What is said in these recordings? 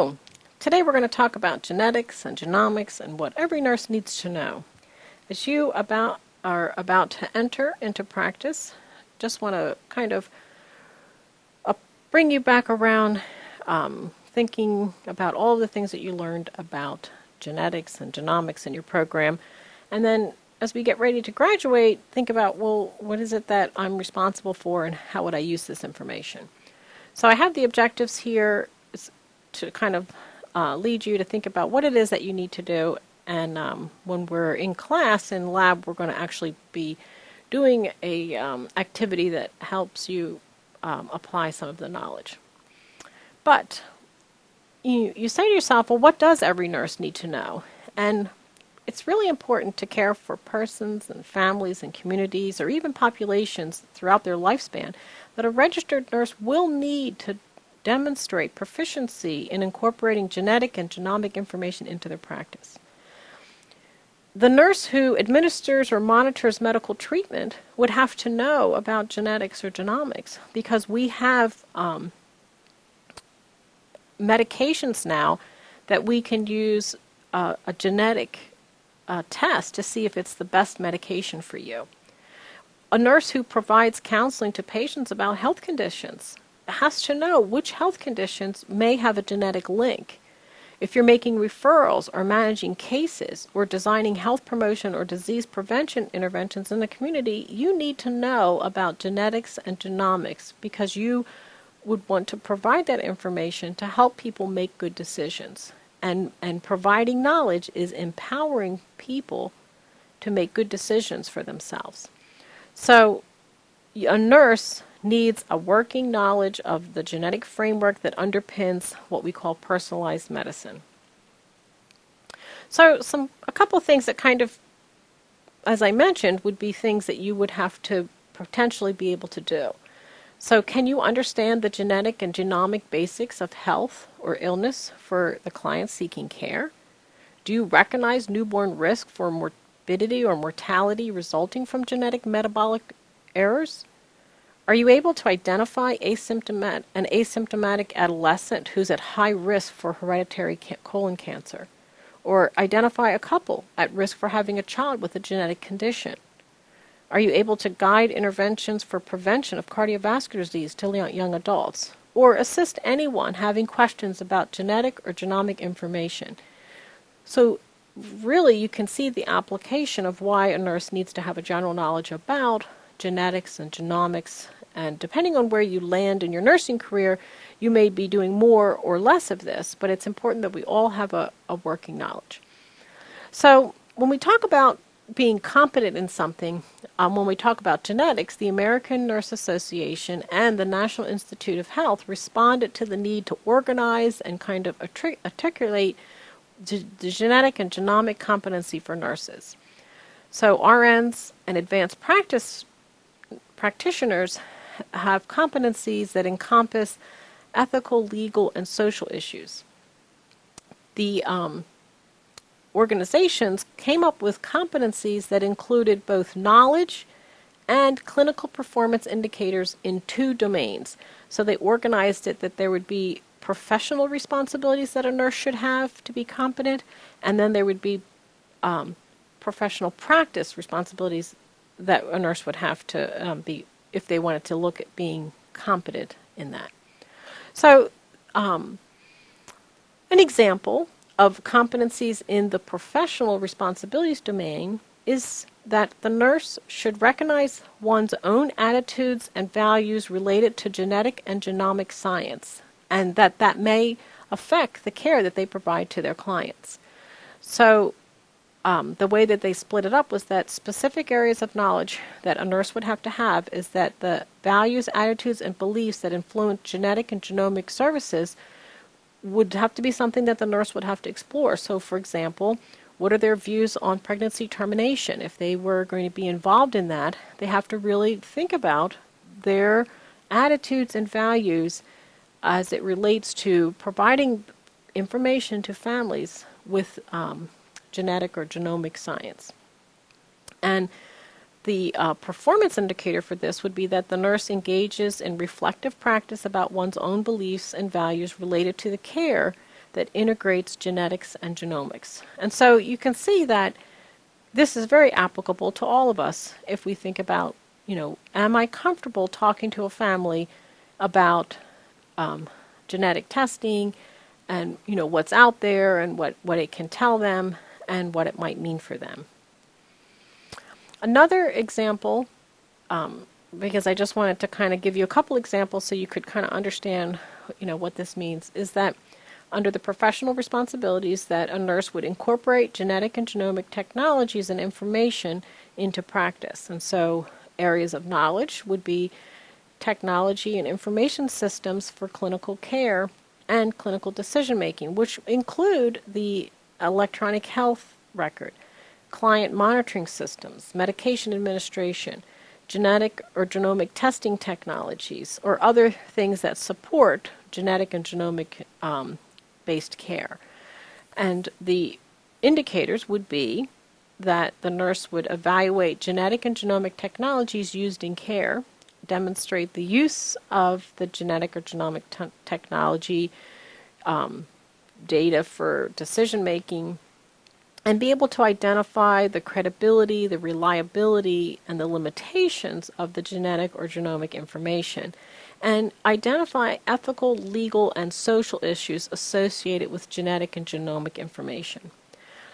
So, today we're going to talk about genetics and genomics and what every nurse needs to know. As you about are about to enter into practice, just want to kind of uh, bring you back around um, thinking about all the things that you learned about genetics and genomics in your program. And then as we get ready to graduate, think about, well, what is it that I'm responsible for and how would I use this information? So I have the objectives here to kind of uh, lead you to think about what it is that you need to do. And um, when we're in class in lab, we're going to actually be doing a um, activity that helps you um, apply some of the knowledge. But you, you say to yourself, well, what does every nurse need to know? And it's really important to care for persons and families and communities or even populations throughout their lifespan that a registered nurse will need to demonstrate proficiency in incorporating genetic and genomic information into their practice. The nurse who administers or monitors medical treatment would have to know about genetics or genomics because we have um, medications now that we can use uh, a genetic uh, test to see if it's the best medication for you. A nurse who provides counseling to patients about health conditions has to know which health conditions may have a genetic link. If you're making referrals or managing cases or designing health promotion or disease prevention interventions in the community, you need to know about genetics and genomics because you would want to provide that information to help people make good decisions. And, and providing knowledge is empowering people to make good decisions for themselves. So a nurse needs a working knowledge of the genetic framework that underpins what we call personalized medicine. So some a couple things that kind of as I mentioned would be things that you would have to potentially be able to do. So can you understand the genetic and genomic basics of health or illness for the client seeking care? Do you recognize newborn risk for morbidity or mortality resulting from genetic metabolic errors? Are you able to identify asymptomat an asymptomatic adolescent who's at high risk for hereditary ca colon cancer? Or identify a couple at risk for having a child with a genetic condition? Are you able to guide interventions for prevention of cardiovascular disease to young adults? Or assist anyone having questions about genetic or genomic information? So really you can see the application of why a nurse needs to have a general knowledge about genetics and genomics and depending on where you land in your nursing career, you may be doing more or less of this, but it's important that we all have a, a working knowledge. So when we talk about being competent in something, um, when we talk about genetics, the American Nurse Association and the National Institute of Health responded to the need to organize and kind of articulate the genetic and genomic competency for nurses. So RNs and advanced practice practitioners have competencies that encompass ethical, legal, and social issues. The um, organizations came up with competencies that included both knowledge and clinical performance indicators in two domains. So they organized it that there would be professional responsibilities that a nurse should have to be competent, and then there would be um, professional practice responsibilities that a nurse would have to um, be if they wanted to look at being competent in that. So um, an example of competencies in the professional responsibilities domain is that the nurse should recognize one's own attitudes and values related to genetic and genomic science and that that may affect the care that they provide to their clients. So um, the way that they split it up was that specific areas of knowledge that a nurse would have to have is that the values, attitudes, and beliefs that influence genetic and genomic services would have to be something that the nurse would have to explore. So, for example, what are their views on pregnancy termination? If they were going to be involved in that, they have to really think about their attitudes and values as it relates to providing information to families with um, genetic or genomic science. And the uh, performance indicator for this would be that the nurse engages in reflective practice about one's own beliefs and values related to the care that integrates genetics and genomics. And so you can see that this is very applicable to all of us if we think about, you know, am I comfortable talking to a family about um, genetic testing and, you know, what's out there and what, what it can tell them and what it might mean for them. Another example, um, because I just wanted to kind of give you a couple examples so you could kind of understand, you know, what this means, is that under the professional responsibilities that a nurse would incorporate genetic and genomic technologies and information into practice. And so areas of knowledge would be technology and information systems for clinical care and clinical decision making, which include the electronic health record, client monitoring systems, medication administration, genetic or genomic testing technologies, or other things that support genetic and genomic um, based care. And the indicators would be that the nurse would evaluate genetic and genomic technologies used in care, demonstrate the use of the genetic or genomic technology um, data for decision making, and be able to identify the credibility, the reliability, and the limitations of the genetic or genomic information and identify ethical, legal, and social issues associated with genetic and genomic information.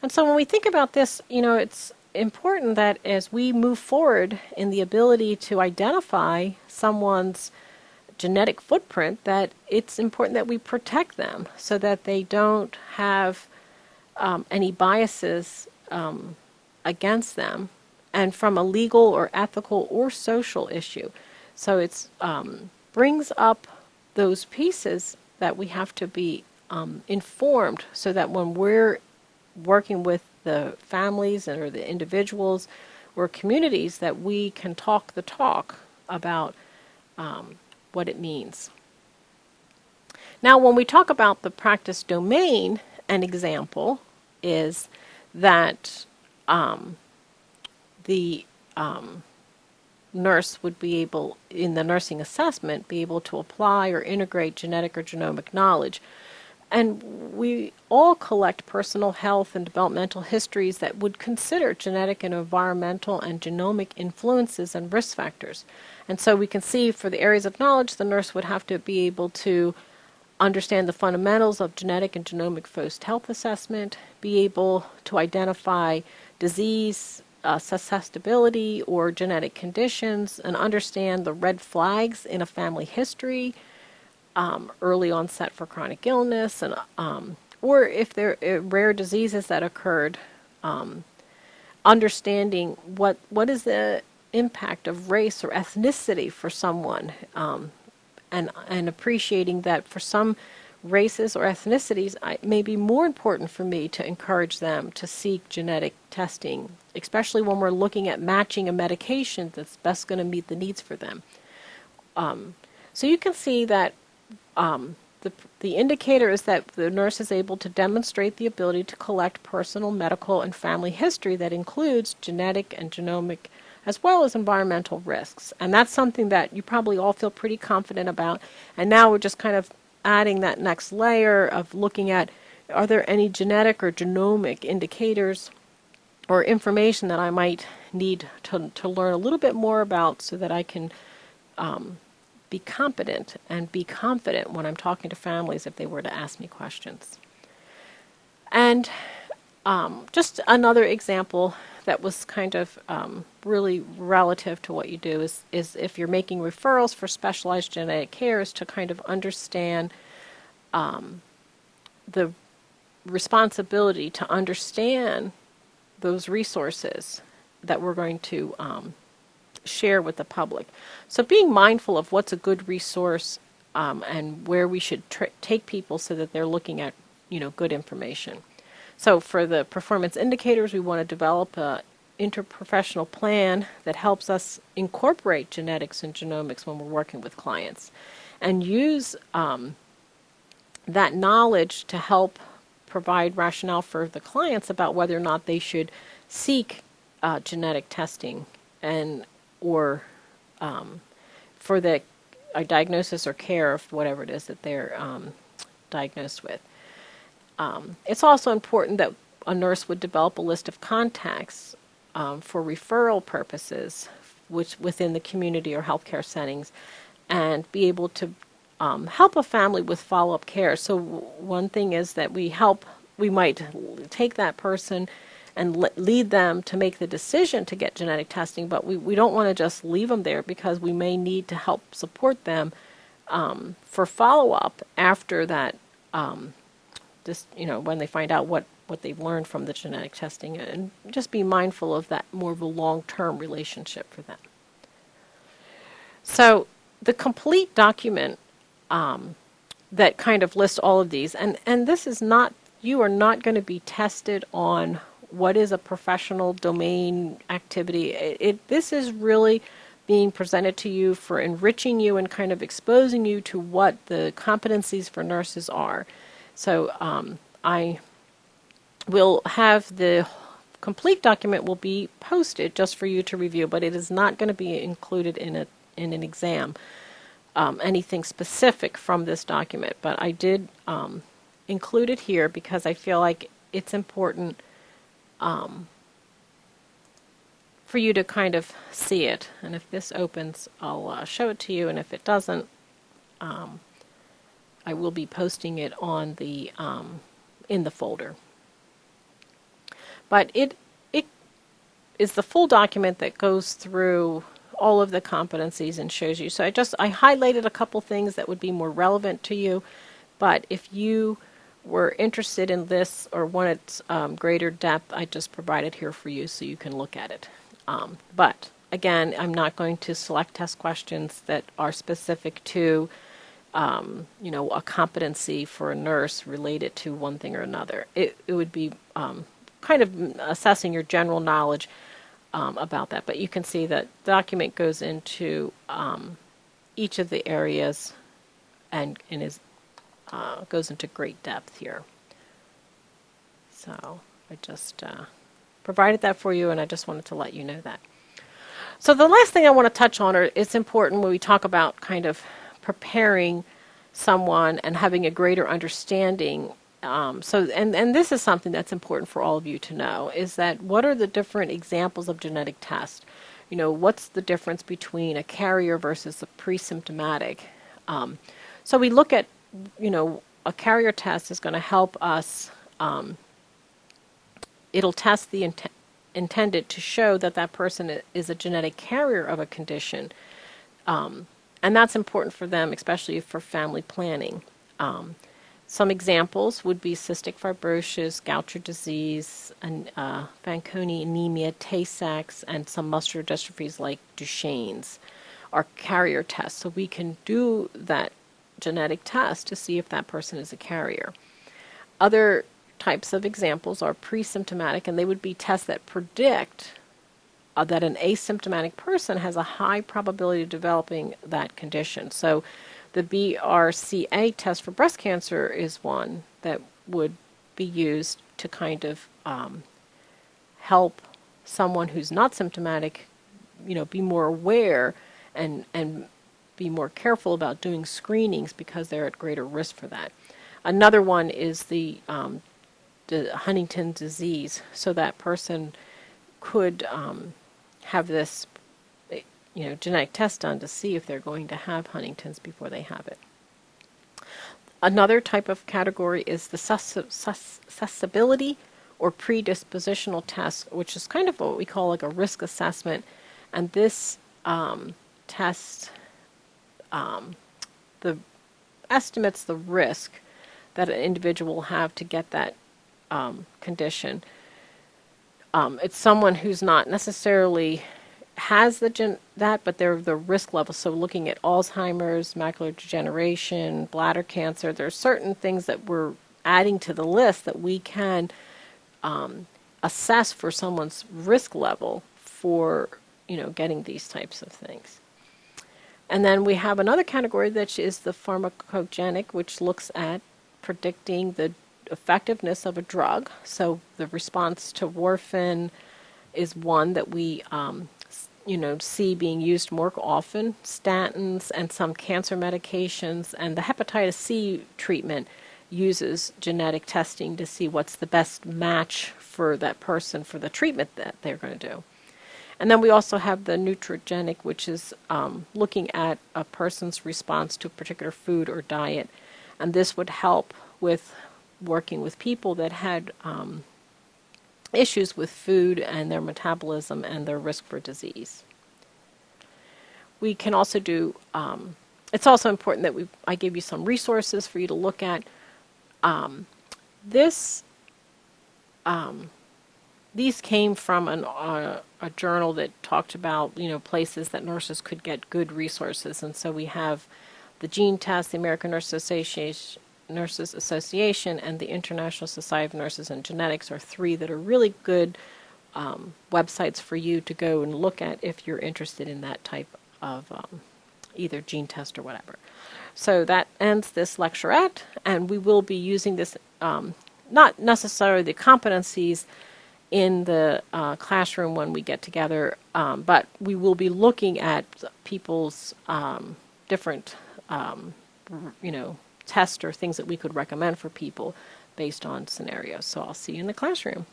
And so when we think about this, you know, it's important that as we move forward in the ability to identify someone's genetic footprint, that it's important that we protect them so that they don't have um, any biases um, against them and from a legal or ethical or social issue. So it um, brings up those pieces that we have to be um, informed so that when we're working with the families and or the individuals or communities that we can talk the talk about um, what it means. Now when we talk about the practice domain, an example is that um, the um, nurse would be able, in the nursing assessment, be able to apply or integrate genetic or genomic knowledge. And we all collect personal health and developmental histories that would consider genetic and environmental and genomic influences and risk factors. And so we can see for the areas of knowledge, the nurse would have to be able to understand the fundamentals of genetic and genomic first health assessment, be able to identify disease, uh, susceptibility or genetic conditions and understand the red flags in a family history, um, early onset for chronic illness, and um, or if there are rare diseases that occurred, um, understanding what what is the impact of race or ethnicity for someone, um, and and appreciating that for some races or ethnicities, it may be more important for me to encourage them to seek genetic testing, especially when we're looking at matching a medication that's best going to meet the needs for them. Um, so you can see that um, the, the indicator is that the nurse is able to demonstrate the ability to collect personal, medical, and family history that includes genetic and genomic as well as environmental risks. And that's something that you probably all feel pretty confident about. And now we're just kind of adding that next layer of looking at are there any genetic or genomic indicators or information that I might need to, to learn a little bit more about so that I can um, be competent and be confident when I'm talking to families if they were to ask me questions. And um, just another example that was kind of um, really relative to what you do is, is if you're making referrals for specialized genetic care is to kind of understand um, the responsibility to understand those resources that we're going to um, share with the public. So being mindful of what's a good resource um, and where we should take people so that they're looking at you know good information. So for the performance indicators, we want to develop a interprofessional plan that helps us incorporate genetics and genomics when we're working with clients and use um, that knowledge to help provide rationale for the clients about whether or not they should seek uh, genetic testing and or um, for the uh, diagnosis or care of whatever it is that they're um, diagnosed with. um, it's also important that a nurse would develop a list of contacts um, for referral purposes, which within the community or healthcare settings, and be able to um, help a family with follow-up care. So one thing is that we help, we might take that person and le- lead them to make the decision to get genetic testing, but we, we don't want to just leave them there because we may need to help support them um, for follow-up after that, um, just, you know, when they find out what, what they've learned from the genetic testing and just be mindful of that more of a long-term relationship for them. So the complete document um, that kind of lists all of these, and, and this is not, you are not going to be tested on what is a professional domain activity. It, it, this is really being presented to you for enriching you and kind of exposing you to what the competencies for nurses are. So um, I will have the complete document will be posted just for you to review, but it is not going to be included in a in an exam. Um, anything specific from this document, but I did um, include it here because I feel like it's important um, for you to kind of see it. And if this opens, I'll uh, show it to you. And if it doesn't, um, I will be posting it on the um, in the folder. But it it is the full document that goes through all of the competencies and shows you. So I just I highlighted a couple things that would be more relevant to you. But if you were interested in this or wanted um, greater depth, I just provided here for you so you can look at it. Um, but again, I'm not going to select test questions that are specific to, um, you know, a competency for a nurse related to one thing or another. It, it would be um, kind of assessing your general knowledge um, about that. But you can see that the document goes into um, each of the areas and, and is uh, goes into great depth here. So I just uh, provided that for you, and I just wanted to let you know that. So the last thing I want to touch on, or it's important when we talk about kind of preparing someone and having a greater understanding. Um, so, and and this is something that's important for all of you to know is that what are the different examples of genetic tests? You know, what's the difference between a carrier versus a pre-symptomatic? Um, so we look at you know, a carrier test is going to help us. Um, it'll test the int- intended to show that that person is a genetic carrier of a condition. Um, and that's important for them, especially for family planning. Some examples would be cystic fibrosis, Gaucher disease, and uh, Fanconi anemia, Tay-Sachs, and some muscular dystrophies like Duchenne's are carrier tests. So we can do that genetic test to see if that person is a carrier. Other types of examples are pre-symptomatic, and they would be tests that predict uh, that an asymptomatic person has a high probability of developing that condition. So the BRCA test for breast cancer is one that would be used to kind of um, help someone who's not symptomatic, you know, be more aware and and be more careful about doing screenings because they're at greater risk for that. Another one is the, um, the Huntington disease, so that person could um, have this, you know, genetic test done to see if they're going to have Huntington's before they have it. Another type of category is the susceptibility or predispositional test, which is kind of what we call like a risk assessment. And this um, test um, the estimates the risk that an individual will have to get that um, condition. Um, it's someone who's not necessarily has the gen- that, but they're the risk level. So looking at Alzheimer's, macular degeneration, bladder cancer, there are certain things that we're adding to the list that we can um, assess for someone's risk level for you know getting these types of things. And then we have another category that is the pharmacogenic, which looks at predicting the effectiveness of a drug. So the response to warfarin is one that we, um, you know, see being used more often. Statins and some cancer medications and the hepatitis C treatment uses genetic testing to see what's the best match for that person for the treatment that they're going to do. And then we also have the nutrigenic, which is um, looking at a person's response to a particular food or diet. And this would help with working with people that had um, issues with food and their metabolism and their risk for disease. We can also do, um, it's also important that we, I give you some resources for you to look at. Um, this, um, these came from an, uh, a journal that talked about, you know, places that nurses could get good resources. And so we have the gene test, the American Nurses Association, Nurses Association and the International Society of Nurses and Genetics are three that are really good um, websites for you to go and look at if you're interested in that type of um, either gene test or whatever. So that ends this lecturette, and we will be using this, um, not necessarily the competencies in the uh, classroom when we get together, um, but we will be looking at people's um, different, um, you know, tests or things that we could recommend for people based on scenarios. So I'll see you in the classroom.